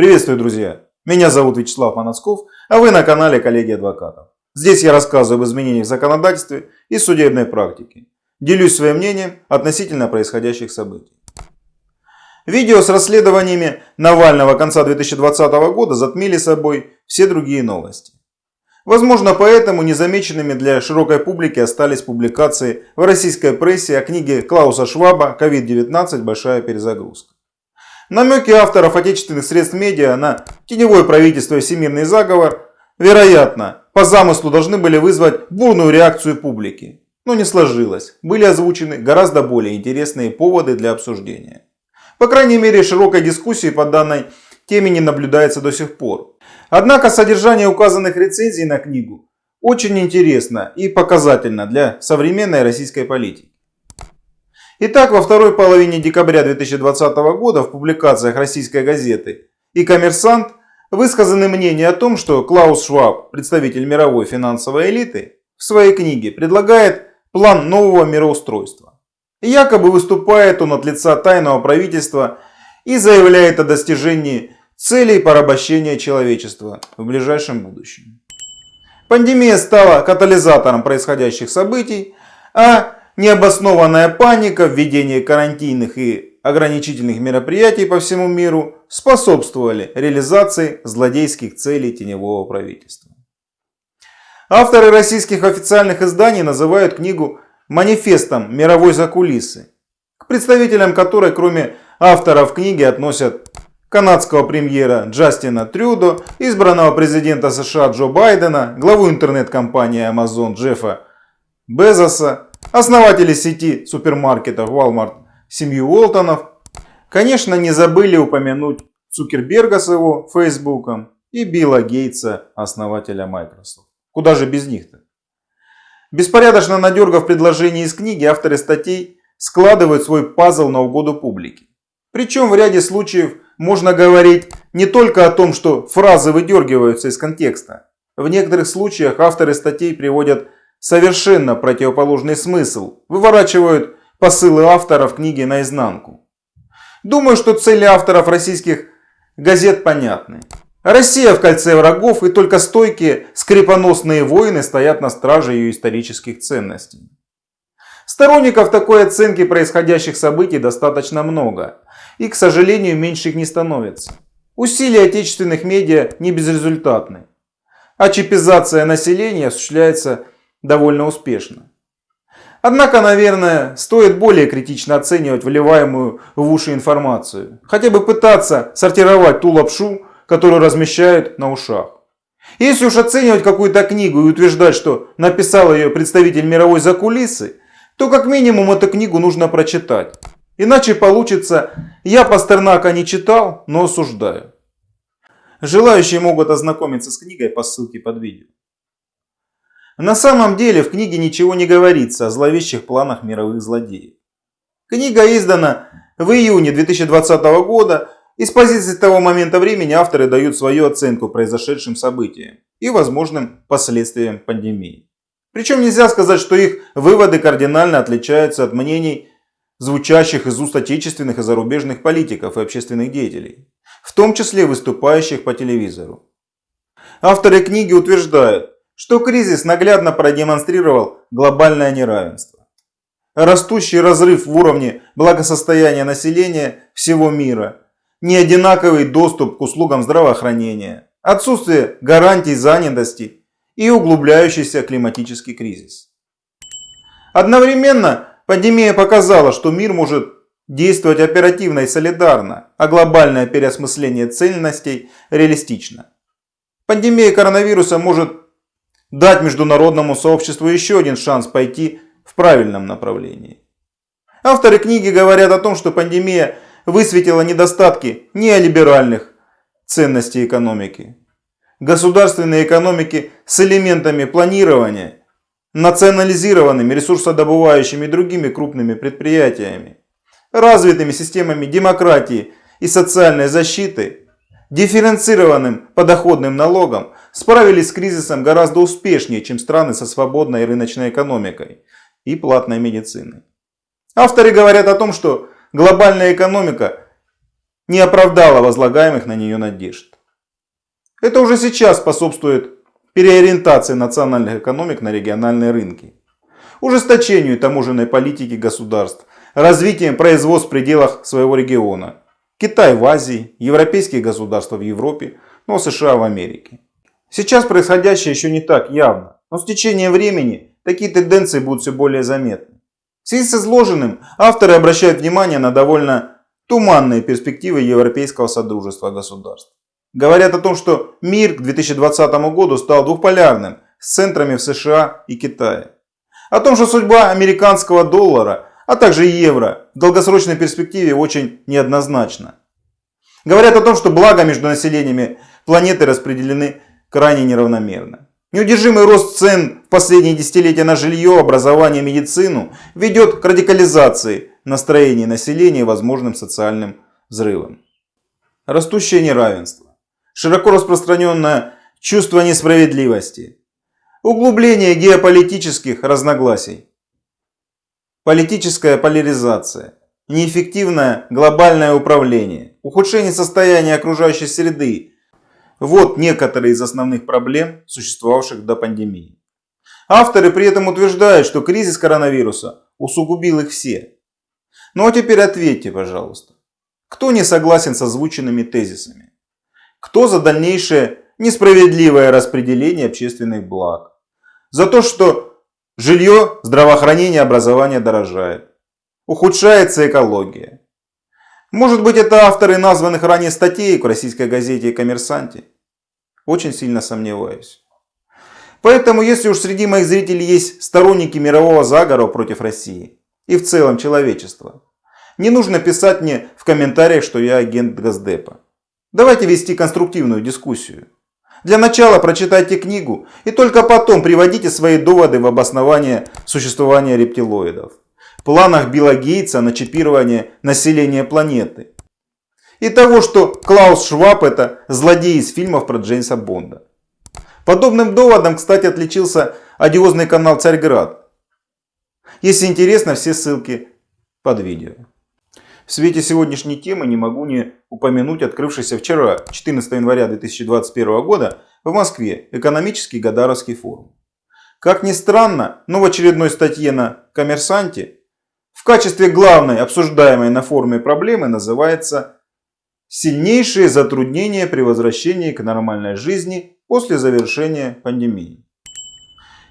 Приветствую, друзья! Меня зовут Вячеслав Маносков, а вы на канале Коллеги Адвокатов. Здесь я рассказываю об изменениях в законодательстве и судебной практике. Делюсь своим мнением относительно происходящих событий. Видео с расследованиями Навального конца 2020 года затмили собой все другие новости. Возможно, поэтому незамеченными для широкой публики остались публикации в российской прессе о книге Клауса Шваба «COVID-19. Большая перезагрузка». Намеки авторов отечественных средств медиа на теневое правительство и всемирный заговор, вероятно, по замыслу должны были вызвать бурную реакцию публики. Но не сложилось. Были озвучены гораздо более интересные поводы для обсуждения. По крайней мере, широкой дискуссии по данной теме не наблюдается до сих пор. Однако содержание указанных рецензий на книгу очень интересно и показательно для современной российской политики. Итак, во второй половине декабря 2020 года в публикациях российской газеты и «Коммерсант» высказаны мнения о том, что Клаус Шваб, представитель мировой финансовой элиты, в своей книге предлагает план нового мироустройства. Якобы выступает он от лица тайного правительства и заявляет о достижении целей порабощения человечества в ближайшем будущем. Пандемия стала катализатором происходящих событий, а необоснованная паника, введение карантинных и ограничительных мероприятий по всему миру способствовали реализации злодейских целей теневого правительства. Авторы российских официальных изданий называют книгу манифестом мировой закулисы, к представителям которой кроме авторов книги относят канадского премьера Джастина Трюдо, избранного президента США Джо Байдена, главу интернет-компании Amazon Джеффа Безоса, основатели сети супермаркетов Walmart, семью Уолтонов, конечно, не забыли упомянуть Цукерберга с его Фейсбуком и Билла Гейтса, основателя Microsoft. Куда же без них-то? Беспорядочно надергав предложения из книги, авторы статей складывают свой пазл на угоду публике. Причем в ряде случаев можно говорить не только о том, что фразы выдергиваются из контекста. В некоторых случаях авторы статей приводят совершенно противоположный смысл, выворачивают посылы авторов книги наизнанку. Думаю, что цели авторов российских газет понятны. Россия в кольце врагов и только стойкие скрипоносные воины стоят на страже ее исторических ценностей. Сторонников такой оценки происходящих событий достаточно много. И, к сожалению, меньше их не становится. Усилия отечественных медиа не безрезультатны. А чипизация населения осуществляется довольно успешно. Однако, наверное, стоит более критично оценивать вливаемую в уши информацию. Хотя бы пытаться сортировать ту лапшу, которую размещают на ушах. Если уж оценивать какую-то книгу и утверждать, что написал ее представитель мировой закулисы, то как минимум эту книгу нужно прочитать. Иначе получится «я Пастернака не читал, но осуждаю». Желающие могут ознакомиться с книгой по ссылке под видео. На самом деле в книге ничего не говорится о зловещих планах мировых злодеев. Книга издана в июне 2020 года и с позиции того момента времени авторы дают свою оценку произошедшим событиям и возможным последствиям пандемии. Причем нельзя сказать, что их выводы кардинально отличаются от мнений, звучащих из уст отечественных и зарубежных политиков и общественных деятелей, в том числе выступающих по телевизору. Авторы книги утверждают, что кризис наглядно продемонстрировал глобальное неравенство. Растущий разрыв в уровне благосостояния населения всего мира, неодинаковый доступ к услугам здравоохранения, отсутствие гарантий занятости и углубляющийся климатический кризис. Одновременно пандемия показала, что мир может действовать оперативно и солидарно, а глобальное переосмысление ценностей реалистично. Пандемия коронавируса может дать международному сообществу еще один шанс пойти в правильном направлении. Авторы книги говорят о том, что пандемия высветила недостатки неолиберальных ценностей экономики. Государственной экономики с элементами планирования, национализированными ресурсодобывающими и другими крупными предприятиями, развитыми системами демократии и социальной защиты, дифференцированным подоходным налогом, справились с кризисом гораздо успешнее, чем страны со свободной рыночной экономикой и платной медициной. Авторы говорят о том, что глобальная экономика не оправдала возлагаемых на нее надежд. Это уже сейчас способствует переориентации национальных экономик на региональные рынки, ужесточению таможенной политики государств, развитием производств в пределах своего региона. Китай в Азии, европейские государства в Европе, но США в Америке. Сейчас происходящее еще не так явно, но с течением времени такие тенденции будут все более заметны. В связи с изложенным авторы обращают внимание на довольно туманные перспективы Европейского Содружества государств. Говорят о том, что мир к 2020 году стал двухполярным с центрами в США и Китае. О том, что судьба американского доллара, а также евро в долгосрочной перспективе очень неоднозначна. Говорят о том, что блага между населениями планеты распределены крайне неравномерно. Неудержимый рост цен в последние десятилетия на жилье, образование, медицину ведет к радикализации настроений населения и возможным социальным взрывам. Растущее неравенство, широко распространенное чувство несправедливости, углубление геополитических разногласий, политическая поляризация, неэффективное глобальное управление, ухудшение состояния окружающей среды вот некоторые из основных проблем, существовавших до пандемии. Авторы при этом утверждают, что кризис коронавируса усугубил их все. Ну а теперь ответьте, пожалуйста, кто не согласен с озвученными тезисами? Кто за дальнейшее несправедливое распределение общественных благ? За то, что жилье, здравоохранение, образование дорожает. Ухудшается экология. Может быть это авторы названных ранее статей в российской газете «Коммерсанте»? Очень сильно сомневаюсь. Поэтому, если уж среди моих зрителей есть сторонники мирового заговора против России и в целом человечества, не нужно писать мне в комментариях, что я агент Газдепа. Давайте вести конструктивную дискуссию. Для начала прочитайте книгу и только потом приводите свои доводы в обоснование существования рептилоидов. Планах Билла Гейтса на чипирование населения планеты и того, что Клаус Шваб это злодей из фильмов про Джеймса Бонда. Подобным доводом, кстати, отличился одиозный канал Царьград. Если интересно, все ссылки под видео. В свете сегодняшней темы не могу не упомянуть открывшийся вчера, 14 января 2021 года, в Москве экономический Гадаровский форум. Как ни странно, но в очередной статье на «Коммерсанте» в качестве главной обсуждаемой на форуме проблемы называется сильнейшие затруднения при возвращении к нормальной жизни после завершения пандемии.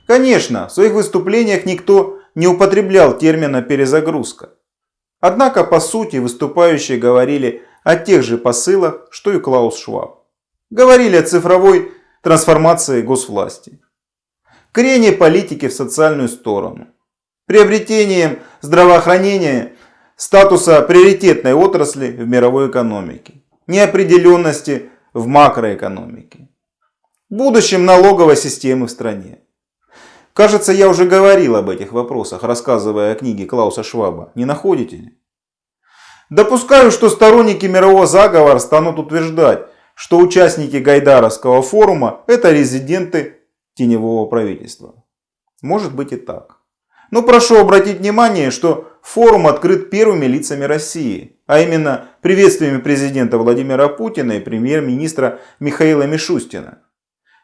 Конечно, в своих выступлениях никто не употреблял термина «перезагрузка». Однако, по сути, выступающие говорили о тех же посылах, что и Клаус Шваб. Говорили о цифровой трансформации госвласти, крене политики в социальную сторону, приобретением здравоохранения статуса приоритетной отрасли в мировой экономике, неопределенности в макроэкономике, будущем налоговой системы в стране. Кажется, я уже говорил об этих вопросах, рассказывая о книге Клауса Шваба. Не находите ли? Допускаю, что сторонники мирового заговора станут утверждать, что участники Гайдаровского форума это резиденты теневого правительства. Может быть и так. Но прошу обратить внимание, что форум открыт первыми лицами России, а именно приветствиями президента Владимира Путина и премьер-министра Михаила Мишустина.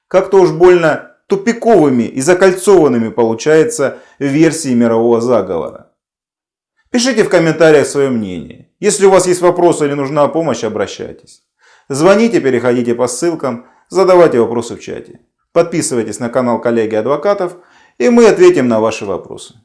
Как-то уж больно тупиковыми и закольцованными получается версии мирового заговора. Пишите в комментариях свое мнение. Если у вас есть вопросы или нужна помощь, обращайтесь. Звоните, переходите по ссылкам, задавайте вопросы в чате. Подписывайтесь на канал коллеги адвокатов и мы ответим на ваши вопросы.